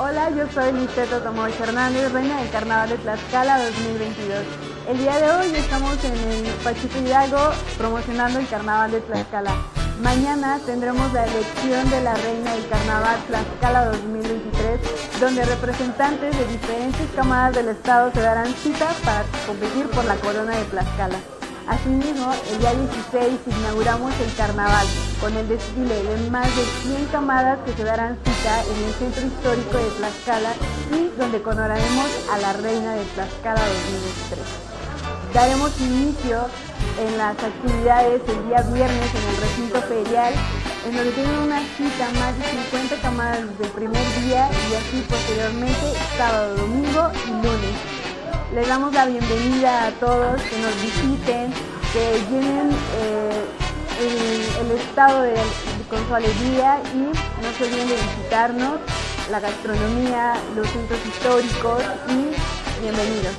Hola, yo soy Listeto Tomoy Hernández, reina del Carnaval de Tlaxcala 2022. El día de hoy estamos en el Pachuco Hidalgo promocionando el Carnaval de Tlaxcala. Mañana tendremos la elección de la reina del Carnaval Tlaxcala 2023, donde representantes de diferentes camadas del estado se darán cita para competir por la corona de Tlaxcala. Asimismo, el día 16 inauguramos el carnaval con el desfile de más de 100 camadas que se darán en el centro histórico de Tlaxcala y donde coronaremos a la reina de Tlaxcala 2023. Daremos inicio en las actividades el día viernes en el recinto ferial, en donde tienen una cita más de 50 camadas desde el primer día y así posteriormente sábado, domingo y lunes. Les damos la bienvenida a todos que nos visiten, que llenen eh, el, estado de, con su alegría y no se olviden de visitarnos, la gastronomía, los centros históricos y bienvenidos.